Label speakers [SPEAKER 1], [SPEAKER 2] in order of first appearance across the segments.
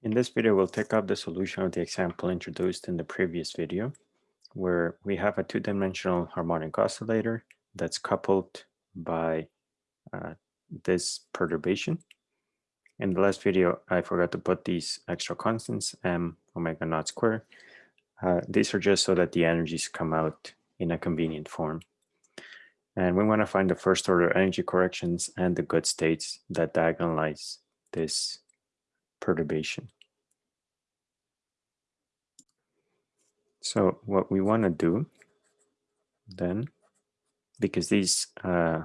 [SPEAKER 1] In this video, we'll take up the solution of the example introduced in the previous video, where we have a two-dimensional harmonic oscillator that's coupled by uh, this perturbation. In the last video, I forgot to put these extra constants, m omega naught square. Uh, these are just so that the energies come out in a convenient form. And we want to find the first order energy corrections and the good states that diagonalize this perturbation. So what we want to do then, because these, uh,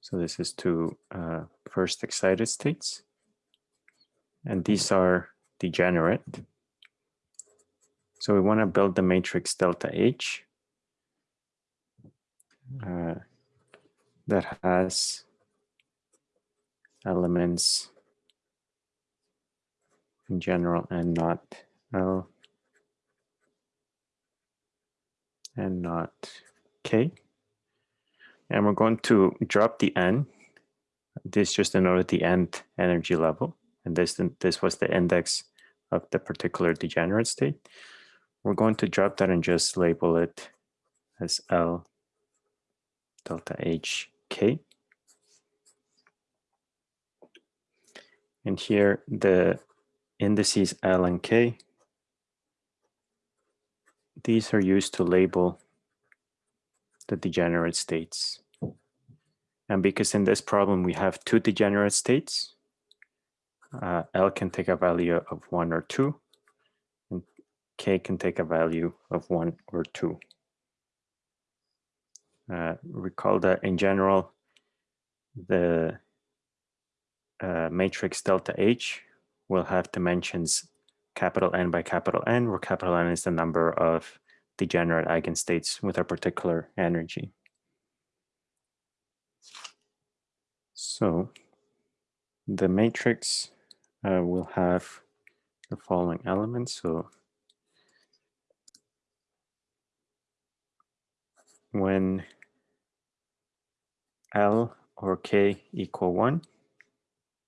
[SPEAKER 1] so this is to uh, first excited states, and these are degenerate. So we want to build the matrix delta H uh, that has elements in general and not L and not K. And we're going to drop the N. This just denoted the end energy level. And this, this was the index of the particular degenerate state. We're going to drop that and just label it as L delta H K. And here the indices L and K, these are used to label the degenerate states. And because in this problem we have two degenerate states, uh, L can take a value of one or two, and K can take a value of one or two. Uh, recall that in general, the uh, matrix delta H will have dimensions capital N by capital N, where capital N is the number of degenerate eigenstates with a particular energy. So the matrix uh, will have the following elements. So when L or K equal one,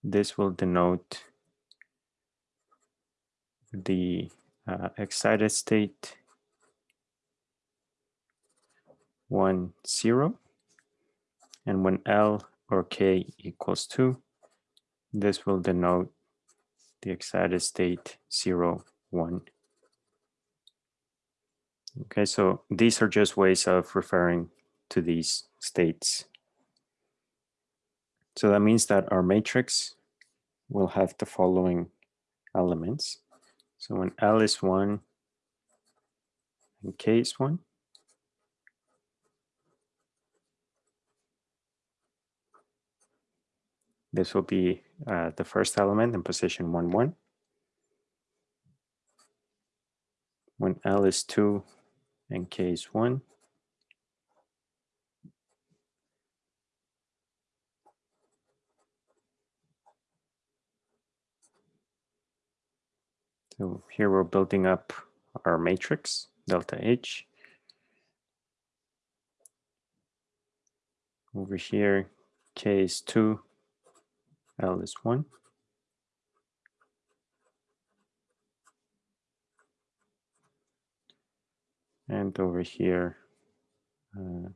[SPEAKER 1] this will denote the uh, excited state 1, 0. And when L or K equals 2, this will denote the excited state 0, 1. Okay, so these are just ways of referring to these states. So that means that our matrix will have the following elements. So when L is 1 and K is 1, this will be uh, the first element in position 1, 1. When L is 2 and K is 1, So here we're building up our matrix, delta H. Over here, K is 2, L is 1. And over here, uh,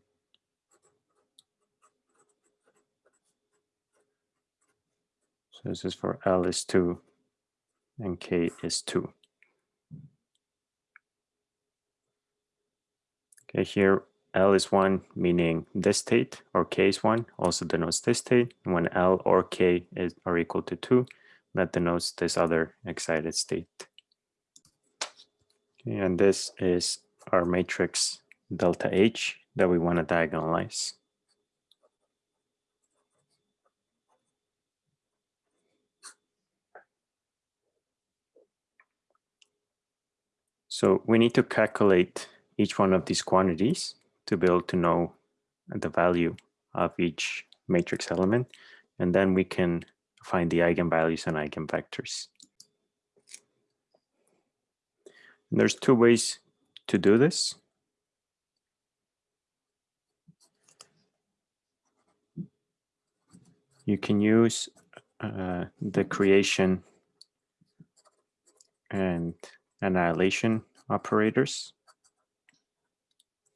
[SPEAKER 1] so this is for L is 2 and k is 2. Okay, here L is 1, meaning this state, or K is 1, also denotes this state. And when L or K is, are equal to 2, that denotes this other excited state. Okay, and this is our matrix delta H that we want to diagonalize. So we need to calculate each one of these quantities to be able to know the value of each matrix element. And then we can find the eigenvalues and eigenvectors. And there's two ways to do this. You can use uh, the creation and annihilation operators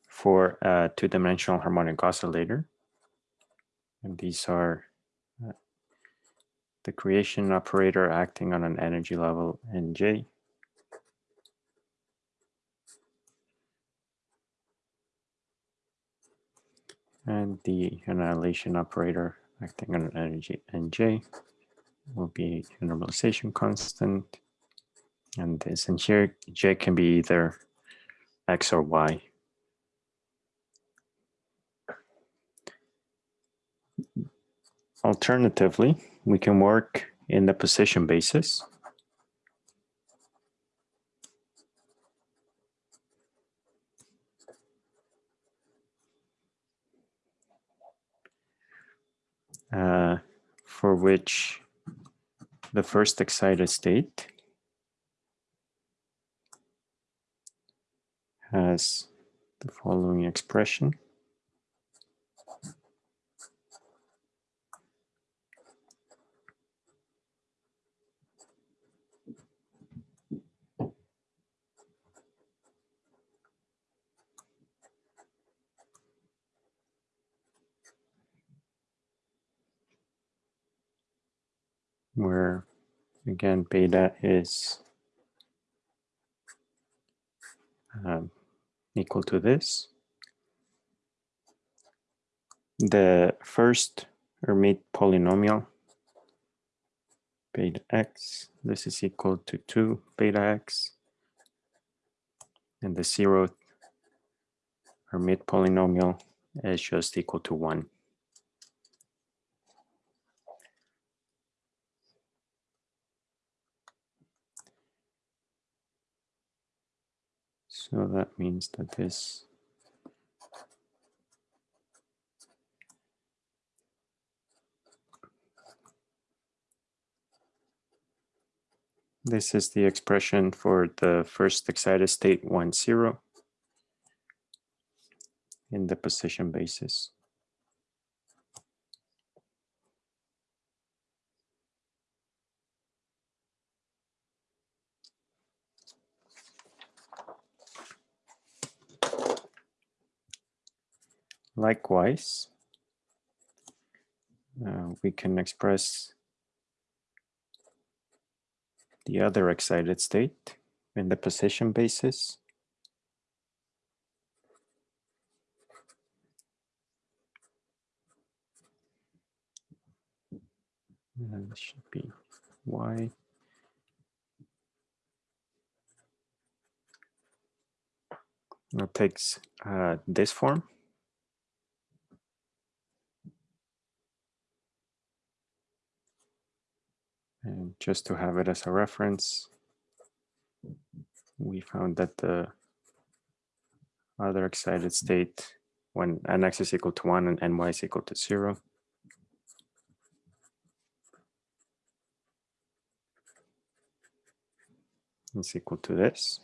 [SPEAKER 1] for a two-dimensional harmonic oscillator. And these are uh, the creation operator acting on an energy level Nj. And the annihilation operator acting on an energy Nj will be a normalization constant. And this and here J can be either X or Y. Alternatively, we can work in the position basis. Uh, for which the first excited state has the following expression. where again beta is um, equal to this. The first Hermite polynomial beta x, this is equal to 2 beta x. And the zeroth Hermite polynomial is just equal to 1. So that means that this This is the expression for the first excited state 1, 0 in the position basis. Likewise, uh, we can express the other excited state in the position basis. And this should be y. It takes uh, this form. And just to have it as a reference, we found that the other excited state when nx is equal to 1 and ny is equal to 0 is equal to this.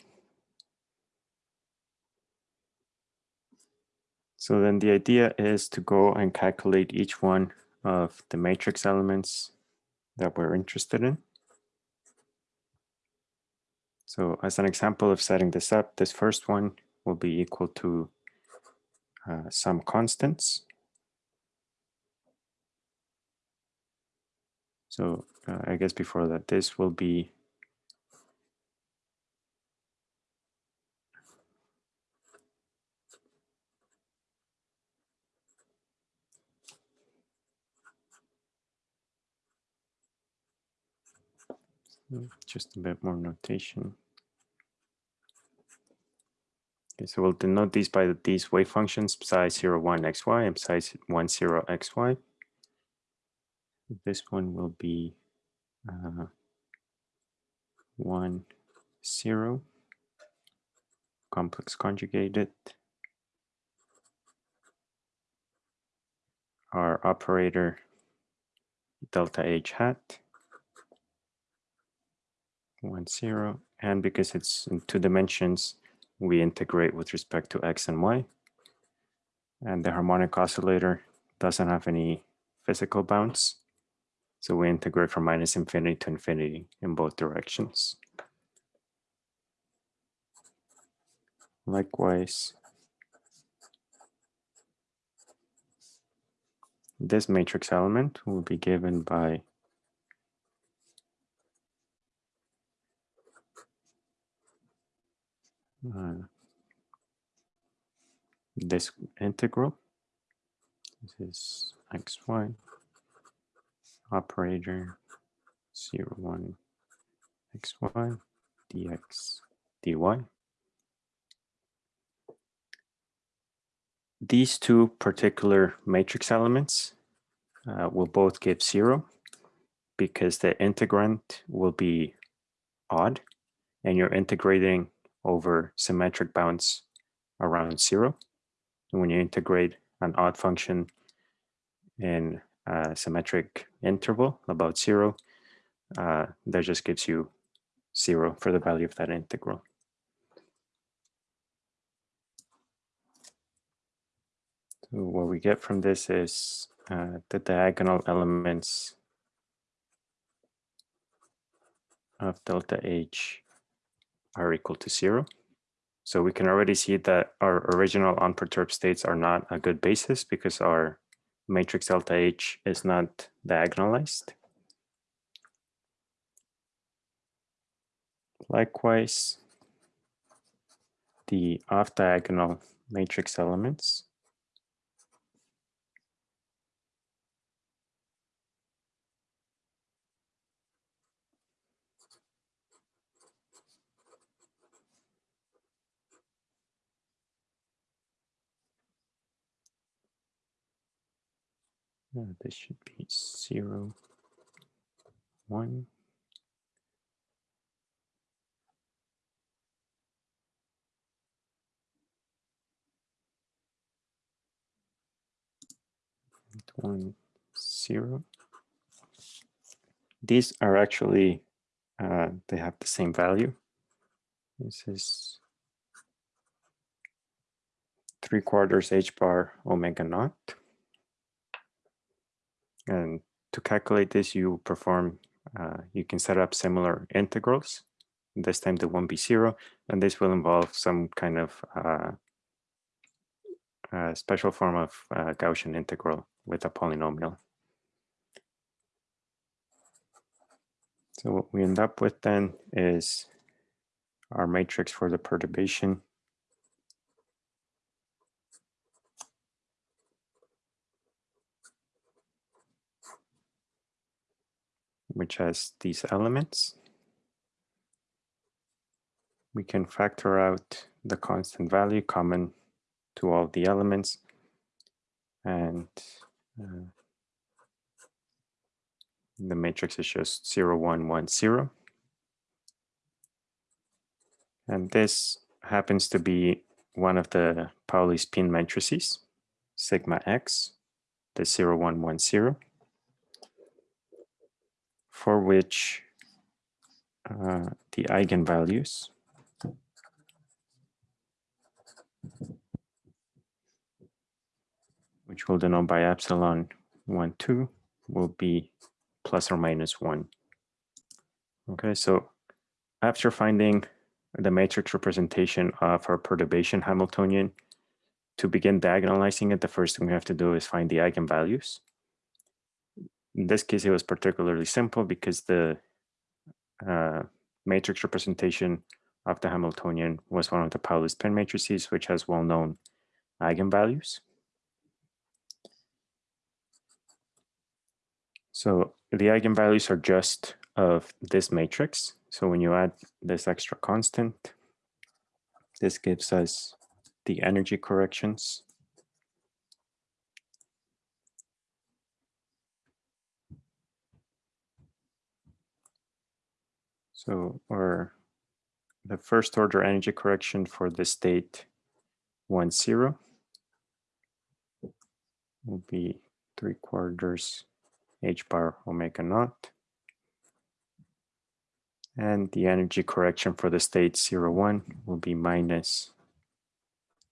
[SPEAKER 1] So then the idea is to go and calculate each one of the matrix elements that we're interested in. So as an example of setting this up, this first one will be equal to uh, some constants. So uh, I guess before that, this will be just a bit more notation. Okay, so we'll denote these by these wave functions psi 0, 1, xy and psi 1, 0, xy. This one will be uh, 1, 0, complex conjugated. Our operator delta h hat one, zero. And because it's in two dimensions, we integrate with respect to x and y. And the harmonic oscillator doesn't have any physical bounds. So we integrate from minus infinity to infinity in both directions. Likewise, this matrix element will be given by uh, this integral. This is xy operator 0, 1 xy dx dy. These two particular matrix elements uh, will both give zero because the integrand will be odd and you're integrating over symmetric bounds around zero. And when you integrate an odd function in a symmetric interval about zero, uh, that just gives you zero for the value of that integral. So what we get from this is uh, the diagonal elements of delta H are equal to zero. So we can already see that our original unperturbed states are not a good basis because our matrix delta H is not diagonalized. Likewise, the off-diagonal matrix elements Uh, this should be zero, one. One, zero. These are actually, uh, they have the same value. This is three quarters h bar omega naught. And to calculate this, you perform, uh, you can set up similar integrals. This time they won't be zero, and this will involve some kind of uh, special form of uh, Gaussian integral with a polynomial. So what we end up with then is our matrix for the perturbation which has these elements. We can factor out the constant value common to all the elements and uh, the matrix is just 0, 1, 1, 0. And this happens to be one of the Pauli spin matrices, sigma x, the 0, 1, 1, 0 for which uh, the eigenvalues which we'll denote by epsilon 1, 2, will be plus or minus 1. Okay, so after finding the matrix representation of our perturbation Hamiltonian, to begin diagonalizing it, the first thing we have to do is find the eigenvalues. In this case, it was particularly simple because the uh, matrix representation of the Hamiltonian was one of the Pauli spin matrices, which has well-known eigenvalues. So the eigenvalues are just of this matrix. So when you add this extra constant, this gives us the energy corrections So our the first order energy correction for the state one zero will be 3 quarters h bar omega naught. And the energy correction for the state zero one will be minus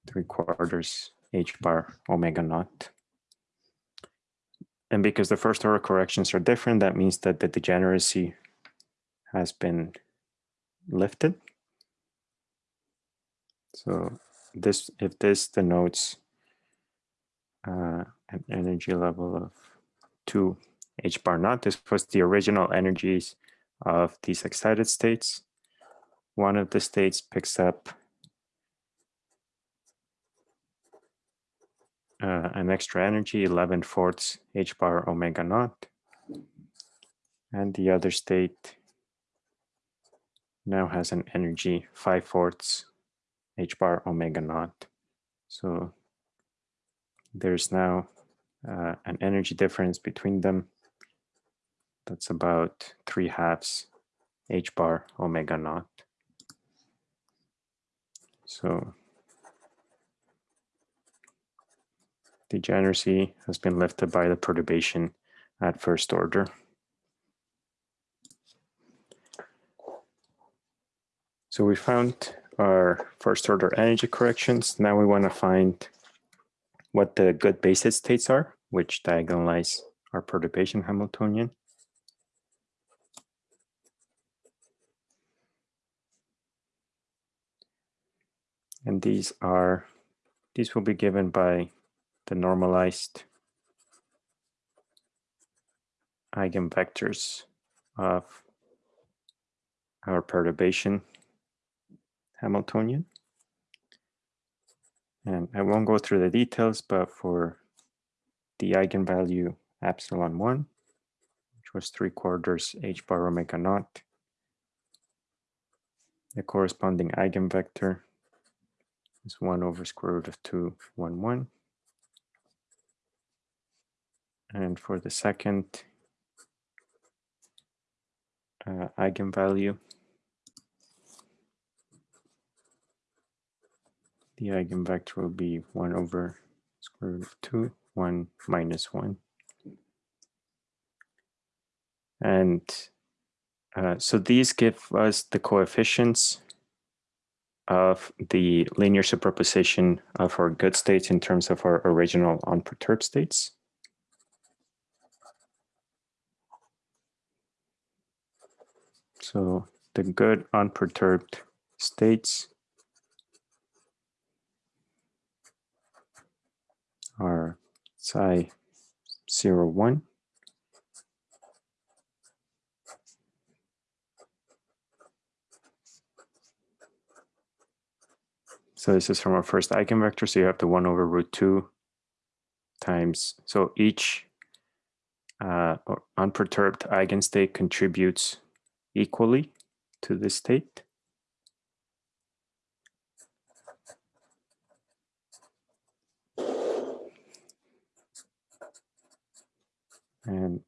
[SPEAKER 1] 3 quarters h bar omega naught. And because the first order corrections are different, that means that the degeneracy has been lifted. So this, if this denotes uh, an energy level of two h bar naught, this was the original energies of these excited states. One of the states picks up uh, an extra energy, 11 fourths h bar omega naught. And the other state now has an energy 5 fourths h bar omega naught. So there's now uh, an energy difference between them that's about 3 halves h bar omega naught. So degeneracy has been lifted by the perturbation at first order. So we found our first order energy corrections. Now we want to find what the good basis states are, which diagonalize our perturbation Hamiltonian. And these are, these will be given by the normalized eigenvectors of our perturbation Hamiltonian. And I won't go through the details, but for the eigenvalue epsilon 1, which was 3 quarters h bar omega naught, the corresponding eigenvector is 1 over square root of 2, 1, 1. And for the second uh, eigenvalue, the eigenvector will be 1 over square root of 2, 1 minus 1. And uh, so these give us the coefficients of the linear superposition of our good states in terms of our original unperturbed states. So the good unperturbed states are psi 0, 1. So this is from our first eigenvector. So you have the 1 over root 2 times. So each uh, unperturbed eigenstate contributes equally to this state. And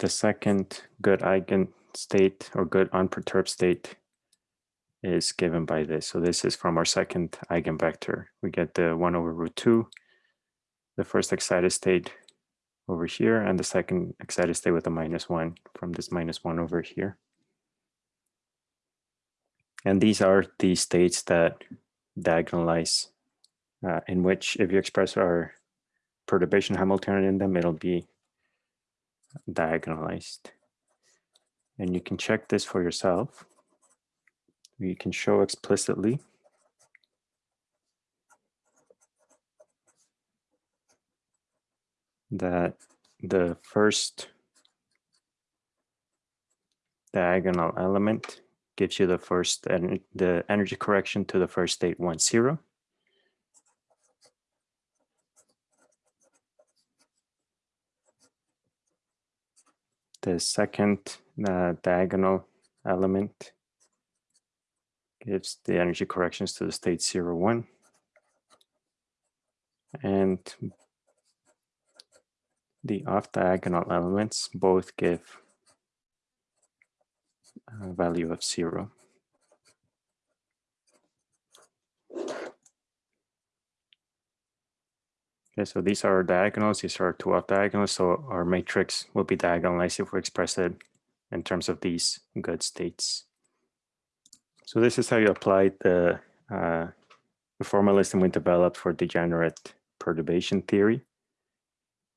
[SPEAKER 1] the second good eigenstate or good unperturbed state is given by this. So this is from our second eigenvector. We get the 1 over root 2, the first excited state over here, and the second excited state with a minus 1 from this minus 1 over here. And these are the states that diagonalize, uh, in which if you express our perturbation Hamiltonian in them, it'll be diagonalized. And you can check this for yourself. You can show explicitly that the first diagonal element gives you the first and the energy correction to the first state one zero. The second uh, diagonal element gives the energy corrections to the state 0, 1. And the off-diagonal elements both give a value of 0. So these are diagonals, these are two off diagonals, so our matrix will be diagonalized if we express it in terms of these good states. So this is how you apply the, uh, the formalism we developed for degenerate perturbation theory.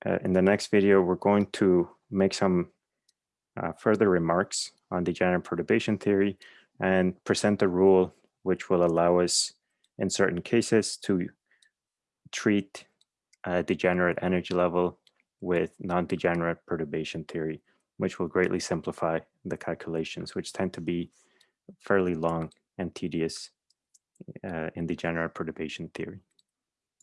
[SPEAKER 1] Uh, in the next video, we're going to make some uh, further remarks on degenerate perturbation theory and present a rule which will allow us in certain cases to treat a degenerate energy level with non-degenerate perturbation theory, which will greatly simplify the calculations, which tend to be fairly long and tedious uh, in degenerate perturbation theory.